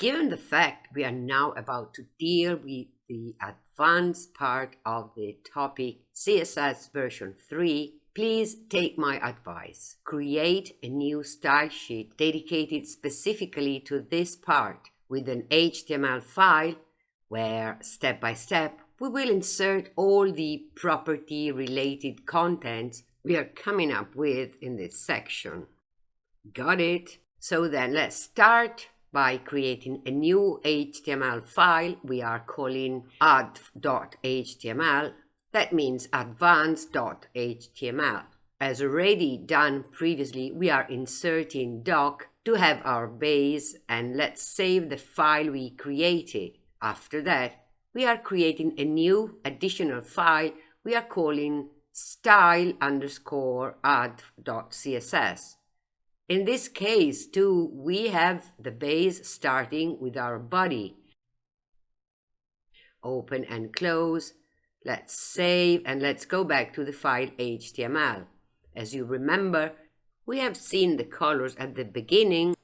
Given the fact we are now about to deal with the advanced part of the topic CSS version 3, please take my advice. Create a new style sheet dedicated specifically to this part with an HTML file where step by step we will insert all the property related contents we are coming up with in this section. Got it? So then let's start by creating a new HTML file we are calling adv.html. That means advanced.html. As already done previously, we are inserting doc to have our base and let's save the file we created. After that, we are creating a new additional file we are calling style underscore adv.css. In this case, too, we have the base starting with our body. Open and close. Let's save and let's go back to the file HTML. As you remember, we have seen the colors at the beginning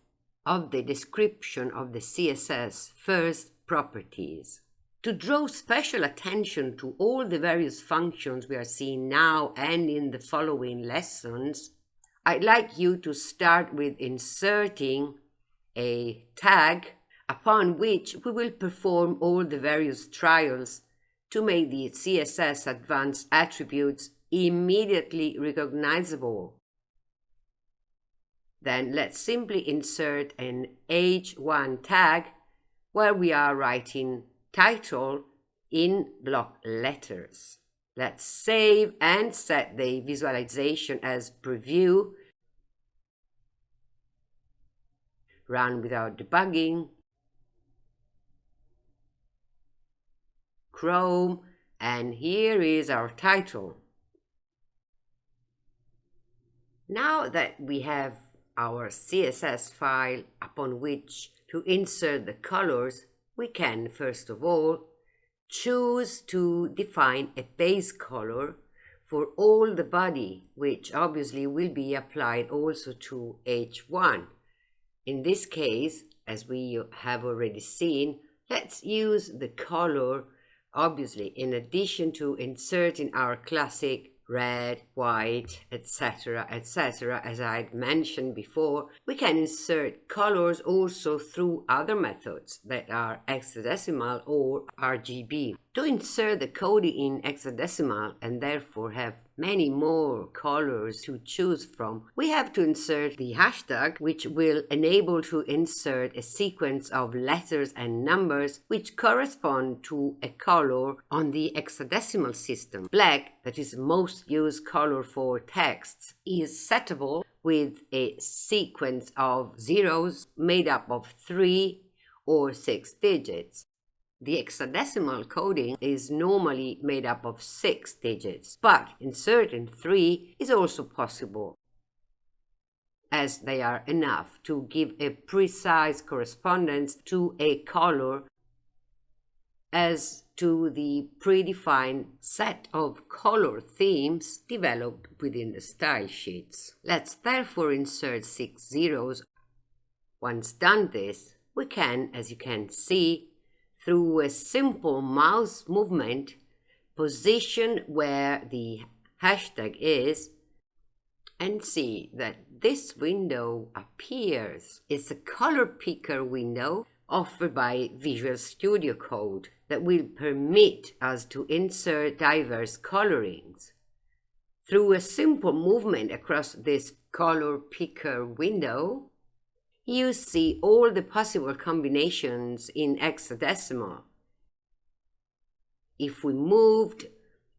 of the description of the CSS first properties. To draw special attention to all the various functions we are seeing now and in the following lessons, I'd like you to start with inserting a tag upon which we will perform all the various trials to make the CSS advanced attributes immediately recognizable. Then let's simply insert an h1 tag where we are writing title in block letters. Let's save and set the visualization as preview. Run without debugging. Chrome, and here is our title. Now that we have our CSS file upon which to insert the colors, we can first of all choose to define a base color for all the body, which obviously will be applied also to H1. In this case, as we have already seen, let's use the color, obviously, in addition to inserting our classic red, white, etc., etc. As I had mentioned before, we can insert colors also through other methods that are hexadecimal or RGB. To insert the code in hexadecimal and therefore have many more colors to choose from, we have to insert the hashtag, which will enable to insert a sequence of letters and numbers which correspond to a color on the hexadecimal system. Black, that is most used color for texts, is settable with a sequence of zeros made up of three or six digits. The hexadecimal coding is normally made up of six digits, but inserting three is also possible, as they are enough to give a precise correspondence to a color as to the predefined set of color themes developed within the style sheets. Let's therefore insert six zeros. Once done this, we can, as you can see, through a simple mouse movement, position where the hashtag is and see that this window appears. It's a color picker window offered by Visual Studio Code that will permit us to insert diverse colorings. Through a simple movement across this color picker window, you see all the possible combinations in hexadecimal. If we moved,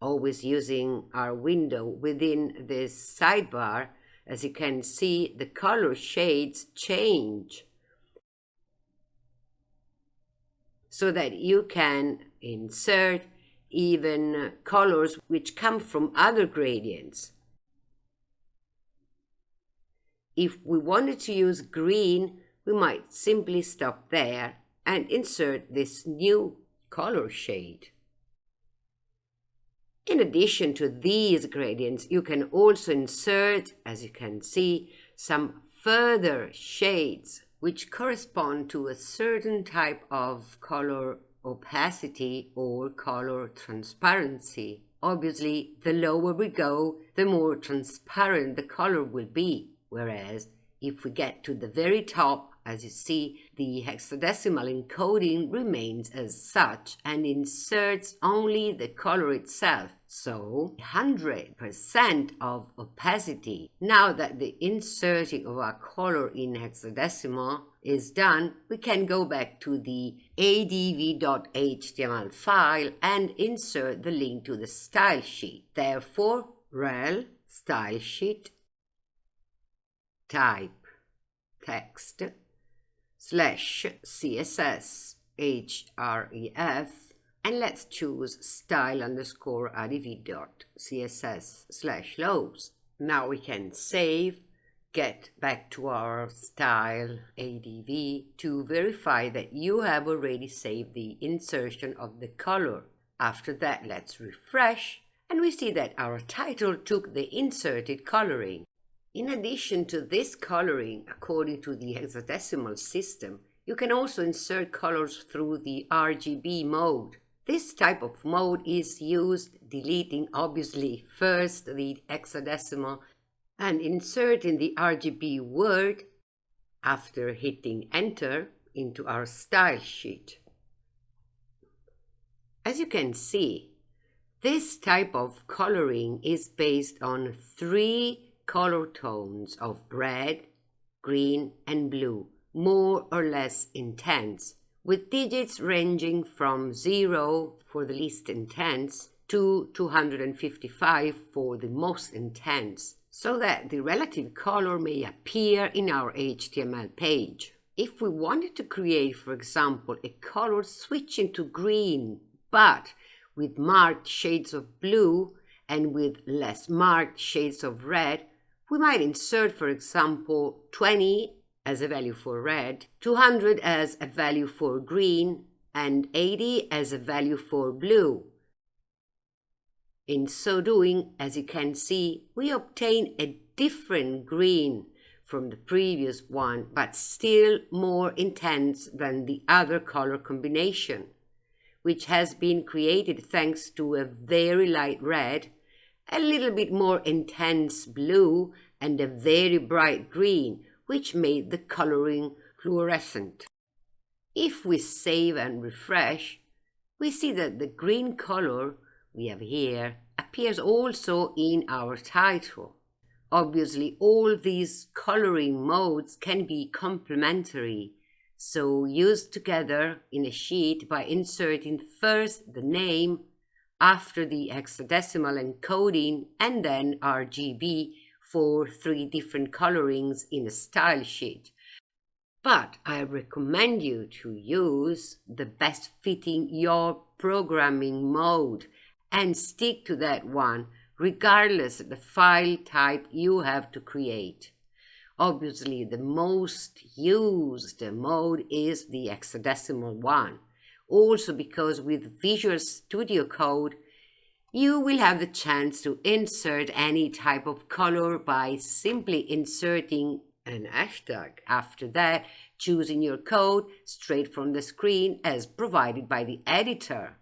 always using our window within this sidebar, as you can see, the color shades change so that you can insert even colors which come from other gradients. If we wanted to use green, we might simply stop there and insert this new color shade. In addition to these gradients, you can also insert, as you can see, some further shades which correspond to a certain type of color opacity or color transparency. Obviously, the lower we go, the more transparent the color will be, whereas if we get to the very top, as you see, the hexadecimal encoding remains as such and inserts only the color itself, so 100% of opacity. Now that the inserting of our color in hexadecimal is done, we can go back to the adv.html file and insert the link to the style sheet. Therefore, rel style sheet type text slash css href and let's choose style underscore adv dot css slash lows. Now we can save, get back to our style adv to verify that you have already saved the insertion of the color. After that, let's refresh and we see that our title took the inserted coloring. In addition to this coloring, according to the hexadecimal system, you can also insert colors through the RGB mode. This type of mode is used deleting obviously first the hexadecimal and inserting the RGB word after hitting enter into our style sheet. As you can see, this type of coloring is based on three color tones of red, green, and blue, more or less intense, with digits ranging from 0 for the least intense to 255 for the most intense, so that the relative color may appear in our HTML page. If we wanted to create, for example, a color switching to green, but with marked shades of blue and with less marked shades of red, we might insert, for example, 20 as a value for red, 200 as a value for green, and 80 as a value for blue. In so doing, as you can see, we obtain a different green from the previous one, but still more intense than the other color combination, which has been created thanks to a very light red a little bit more intense blue, and a very bright green, which made the coloring fluorescent. If we save and refresh, we see that the green color we have here appears also in our title. Obviously, all these coloring modes can be complementary, so used together in a sheet by inserting first the name after the hexadecimal encoding and then RGB for three different colorings in a style sheet. But I recommend you to use the best fitting your programming mode and stick to that one regardless of the file type you have to create. Obviously, the most used mode is the hexadecimal one also because with Visual Studio Code, you will have the chance to insert any type of color by simply inserting an hashtag. After that, choosing your code straight from the screen as provided by the editor.